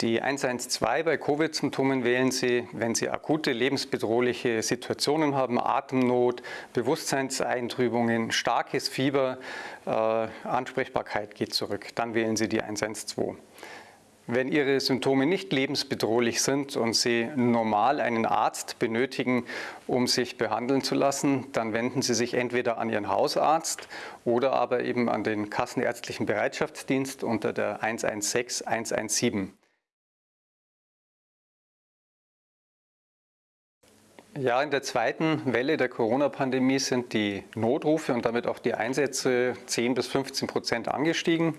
Die 112 bei Covid-Symptomen wählen Sie, wenn Sie akute lebensbedrohliche Situationen haben, Atemnot, Bewusstseinseintrübungen, starkes Fieber, äh, Ansprechbarkeit geht zurück. Dann wählen Sie die 112. Wenn Ihre Symptome nicht lebensbedrohlich sind und Sie normal einen Arzt benötigen, um sich behandeln zu lassen, dann wenden Sie sich entweder an Ihren Hausarzt oder aber eben an den Kassenärztlichen Bereitschaftsdienst unter der 116 117. Ja, in der zweiten Welle der Corona-Pandemie sind die Notrufe und damit auch die Einsätze 10 bis 15 Prozent angestiegen.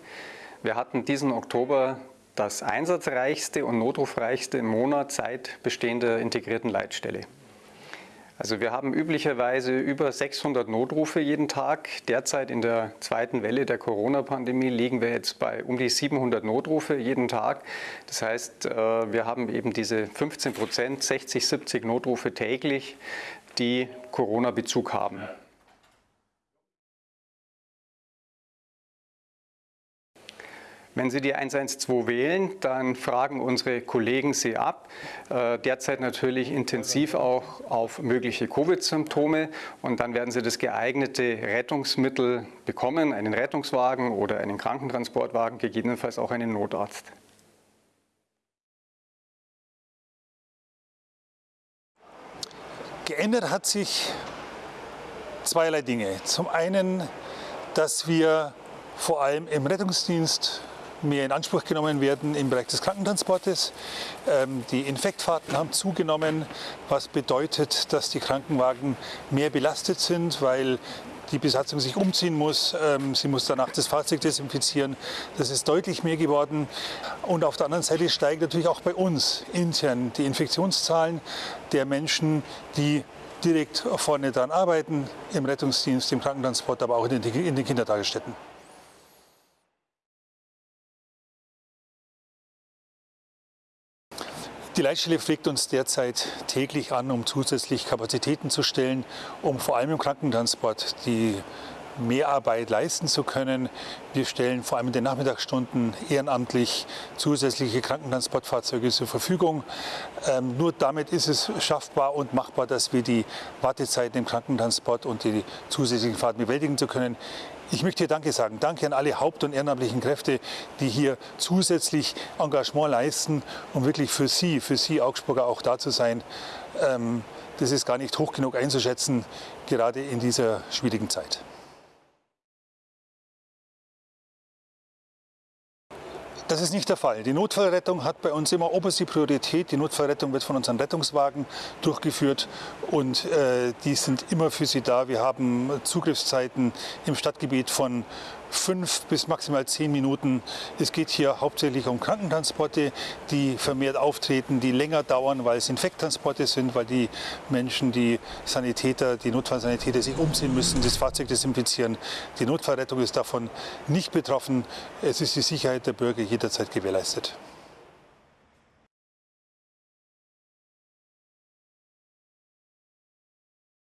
Wir hatten diesen Oktober das einsatzreichste und notrufreichste im Monat seit Bestehen der integrierten Leitstelle. Also wir haben üblicherweise über 600 Notrufe jeden Tag. Derzeit in der zweiten Welle der Corona-Pandemie liegen wir jetzt bei um die 700 Notrufe jeden Tag. Das heißt, äh, wir haben eben diese 15 Prozent, 60, 70 Notrufe täglich, die Corona-Bezug haben. Wenn Sie die 112 wählen, dann fragen unsere Kollegen Sie ab, äh, derzeit natürlich intensiv auch auf mögliche Covid-Symptome und dann werden Sie das geeignete Rettungsmittel bekommen, einen Rettungswagen oder einen Krankentransportwagen, gegebenenfalls auch einen Notarzt. Geändert hat sich zweierlei Dinge. Zum einen, dass wir vor allem im Rettungsdienst mehr in Anspruch genommen werden im Bereich des Krankentransportes. Ähm, die Infektfahrten haben zugenommen, was bedeutet, dass die Krankenwagen mehr belastet sind, weil die Besatzung sich umziehen muss. Ähm, sie muss danach das Fahrzeug desinfizieren. Das ist deutlich mehr geworden. Und auf der anderen Seite steigen natürlich auch bei uns intern die Infektionszahlen der Menschen, die direkt vorne dran arbeiten, im Rettungsdienst, im Krankentransport, aber auch in den Kindertagesstätten. Die Leitstelle pflegt uns derzeit täglich an, um zusätzlich Kapazitäten zu stellen, um vor allem im Krankentransport die Mehrarbeit leisten zu können. Wir stellen vor allem in den Nachmittagsstunden ehrenamtlich zusätzliche Krankentransportfahrzeuge zur Verfügung. Ähm, nur damit ist es schaffbar und machbar, dass wir die Wartezeiten im Krankentransport und die zusätzlichen Fahrten bewältigen zu können. Ich möchte hier Danke sagen. Danke an alle haupt- und ehrenamtlichen Kräfte, die hier zusätzlich Engagement leisten, um wirklich für Sie, für Sie Augsburger auch da zu sein. Ähm, das ist gar nicht hoch genug einzuschätzen, gerade in dieser schwierigen Zeit. Das ist nicht der Fall. Die Notfallrettung hat bei uns immer oberste Priorität. Die Notfallrettung wird von unseren Rettungswagen durchgeführt und äh, die sind immer für Sie da. Wir haben Zugriffszeiten im Stadtgebiet von fünf bis maximal zehn Minuten. Es geht hier hauptsächlich um Krankentransporte, die vermehrt auftreten, die länger dauern, weil es Infekttransporte sind, weil die Menschen, die Sanitäter, die Notfallsanitäter sich umziehen müssen, das Fahrzeug desinfizieren. Die Notfallrettung ist davon nicht betroffen. Es ist die Sicherheit der Bürger jederzeit gewährleistet.